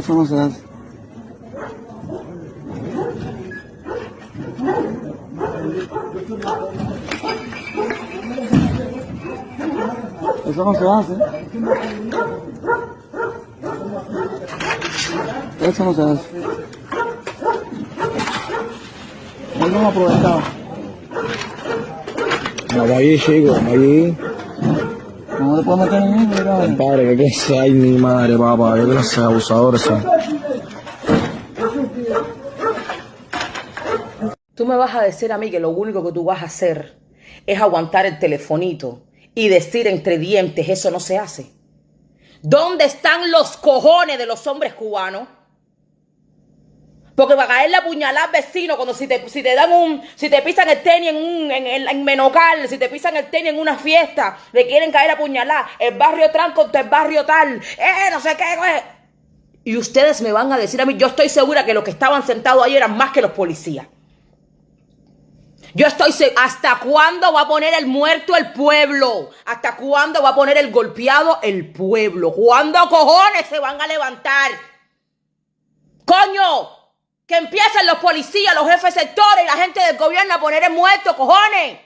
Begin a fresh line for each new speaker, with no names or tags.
Eso no se hace. Eso no se hace. Eso no se hace. Él no ha aprovechado.
Vamos allí, vamos allí.
No te puedes meter en eso, mira.
Compadre, qué clase hay, mi madre, papá. Qué clase de abusadores son.
Tú me vas a decir a mí que lo único que tú vas a hacer es aguantar el telefonito y decir entre dientes, eso no se hace. ¿Dónde están los cojones de los hombres cubanos? Porque caerle a puñalar al vecino cuando si te, si te dan un, si te pisan el tenis en un, en, en, en Menocal, si te pisan el tenis en una fiesta, le quieren caer a puñalar, el barrio tal contra el barrio tal, eh, no sé qué, eh. Y ustedes me van a decir a mí, yo estoy segura que los que estaban sentados ahí eran más que los policías. Yo estoy se- ¿Hasta cuándo va a poner el muerto el pueblo? ¿Hasta cuándo va a poner el golpeado el pueblo? ¿Cuándo cojones se van a levantar? ¡Coño! Que empiecen los policías, los jefes sectores y la gente del gobierno a poner el muerto, cojones.